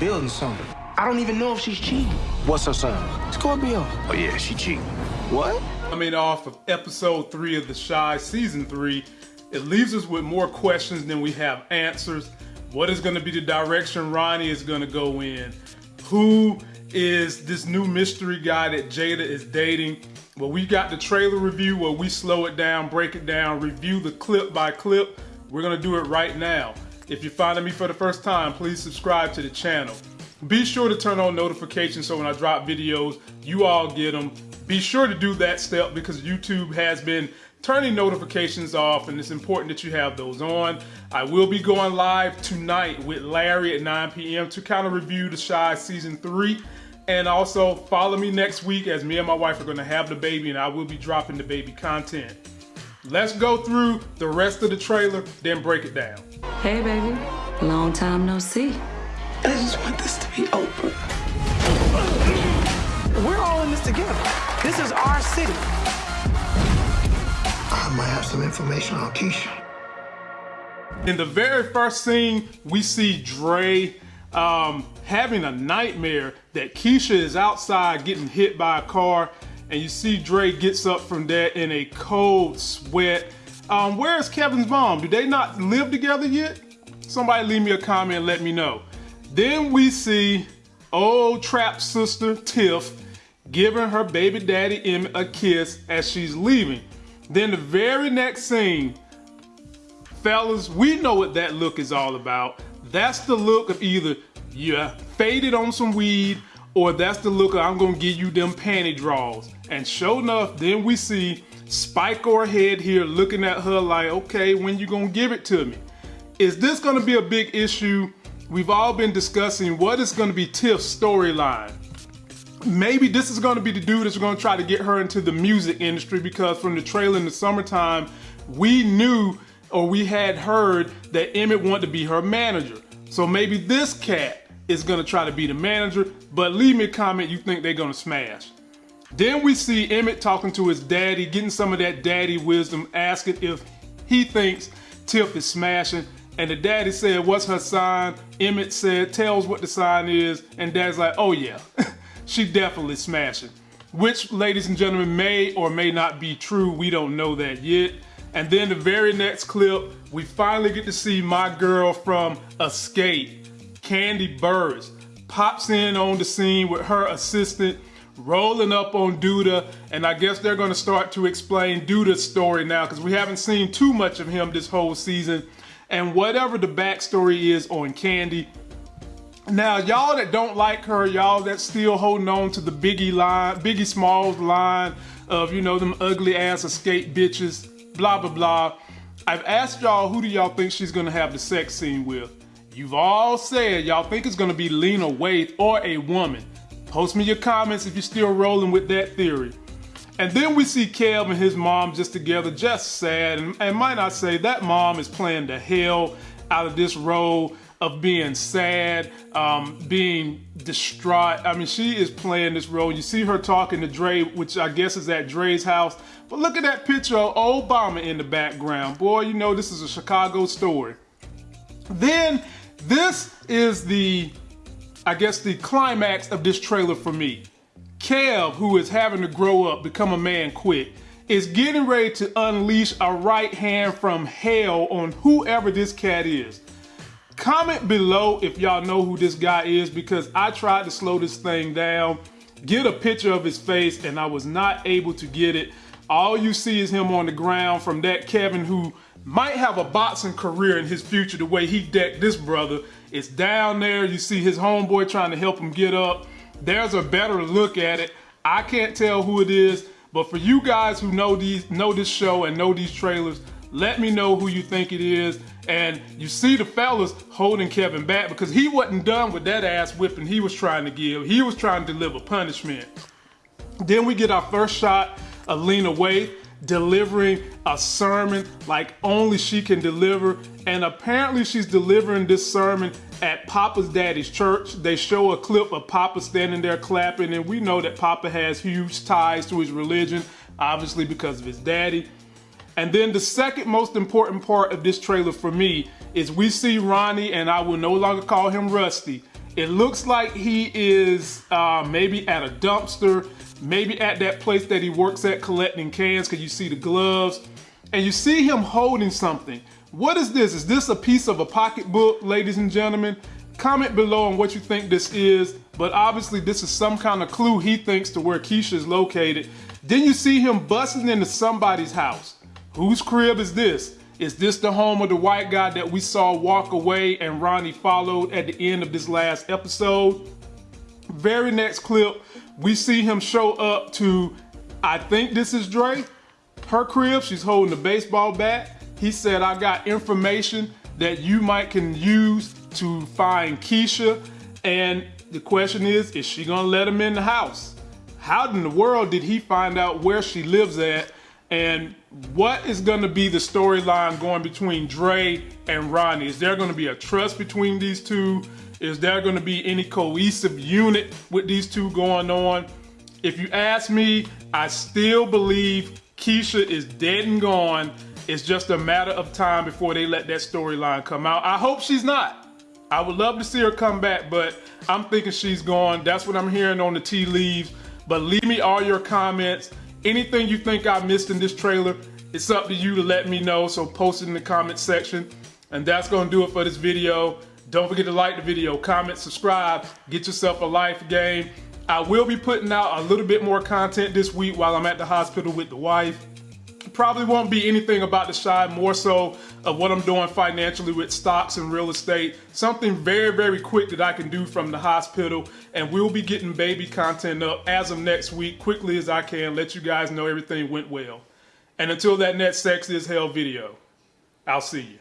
building something. I don't even know if she's cheating. What's her sign? Scorpio. Oh yeah, she cheating. What? Coming off of episode three of The Chi, season three, it leaves us with more questions than we have answers. What is going to be the direction Ronnie is going to go in? Who is this new mystery guy that Jada is dating? Well, we got the trailer review where we slow it down, break it down, review the clip by clip. We're going to do it right now. If you're finding me for the first time, please subscribe to the channel. Be sure to turn on notifications so when I drop videos, you all get them. Be sure to do that step because YouTube has been turning notifications off and it's important that you have those on. I will be going live tonight with Larry at 9 p.m. to kind of review The Chi Season 3. And also follow me next week as me and my wife are going to have the baby and I will be dropping the baby content. Let's go through the rest of the trailer, then break it down. Hey, baby. Long time no see. I just want this to be over. We're all in this together. This is our city. I might have some information on Keisha. In the very first scene, we see Dre um, having a nightmare that Keisha is outside getting hit by a car, and you see Dre gets up from there in a cold sweat. Um, where is Kevin's mom? Do they not live together yet? Somebody leave me a comment and let me know. Then we see old trap sister Tiff giving her baby daddy Emmett a kiss as she's leaving. Then the very next scene, fellas, we know what that look is all about. That's the look of either you faded on some weed or that's the look I'm gonna give you them panty draws. And sure enough, then we see Spike or head here looking at her like, okay, when you gonna give it to me? Is this gonna be a big issue? We've all been discussing what is gonna be Tiff's storyline maybe this is to be the dude that's to try to get her into the music industry because from the trailer in the summertime, we knew or we had heard that Emmett wanted to be her manager. So maybe this cat is going to try to be the manager, but leave me a comment you think they're going to smash. Then we see Emmett talking to his daddy, getting some of that daddy wisdom, asking if he thinks Tiff is smashing. And the daddy said, what's her sign? Emmett said, tells what the sign is. And dad's like, oh yeah. she definitely smashing. Which, ladies and gentlemen, may or may not be true. We don't know that yet. And then the very next clip, we finally get to see my girl from Xscape, Kandi Burruss, pops in on the scene with her assistant, rolling up on Douda and I guess they're gonna start to explain Douda's story now, because we haven't seen too much of him this whole season. And whatever the backstory is on Kandi. now, y'all that don't like her, y'all that still holding on to the Biggie line, Biggie Smalls line of, you know, them ugly ass Xscape bitches, blah, blah, blah. I've asked y'all who do y'all think she's gonna have the sex scene with. You've all said y'all think it's gonna be Lena Waithe or a woman. Post me your comments if you're still rolling with that theory. And then we see Kev and his mom just together, just sad. And, and might I say, that mom is playing the hell out of this role of being sad, um, being distraught. I mean, she is playing this role. You see her talking to Dre, which I guess is at Dre's house. But look at that picture of Obama in the background. Boy, you know this is a Chicago story. Then this is the, I guess, the climax of this trailer for me. Kev, who is having to grow up, become a man quick, is getting ready to unleash a right hand from hell on whoever this cat is. Comment below if y'all know who this guy is because I tried to slow this thing down, get a picture of his face, and I was not able to get it. All you see is him on the ground from that Kevin who might have a boxing career in his future the way he decked this brother. It's down there. You see his homeboy trying to help him get up. There's a better look at it. I can't tell who it is, but for you guys who know these know this show and know these trailers, let me know who you think it is. And you see the fellas holding Kevin back because he wasn't done with that ass whipping he was trying to give. He was trying to deliver punishment. Then we get our first shot of Lena Waithe delivering a sermon like only she can deliver. And apparently she's delivering this sermon at Papa's daddy's church. They show a clip of Papa standing there clapping and we know that Papa has huge ties to his religion, obviously because of his daddy. And then the second most important part of this trailer for me is we see Ronnie, and I will no longer call him Rusty, It looks like he is uh, maybe at a dumpster, maybe at that place that he works at collecting cans because you see the gloves and you see him holding something. What is this? Is this a piece of a pocketbook, ladies and gentlemen? Comment below on what you think this is, but obviously this is some kind of clue he thinks to where Keisha is located. Then you see him busting into somebody's house. Whose crib is this? Is this the home of the white guy that we saw walk away and Ronnie followed at the end of this last episode? Very next clip, we see him show up to, I think this is Dre, her crib. She's holding a baseball bat. He said, I got information that you might can use to find Keisha. And the question is, is she gonna let him in the house? How in the world did he find out where she lives at? And what is going to be the storyline going between Dre and Ronnie? Is there going to be a trust between these two? Is there going to be any cohesive unit with these two going on? If you ask me, I still believe Keisha is dead and gone. It's just a matter of time before they let that storyline come out. I hope she's not. I would love to see her come back, but I'm thinking she's gone. That's what I'm hearing on the tea leaves. But leave me all your comments. Anything you think I missed in this trailer, it's up to you to let me know, so post it in the comment section. And that's gonna do it for this video. Don't forget to like the video, comment, subscribe, get yourself a life game. I will be putting out a little bit more content this week while I'm at the hospital with the wife. Probably won't be anything about the Chi, more so of what I'm doing financially with stocks and real estate. Something very, very quick that I can do from the hospital. And we'll be getting baby content up as of next week, quickly as I can, let you guys know everything went well. And until that next Sex is Hell video, I'll see you.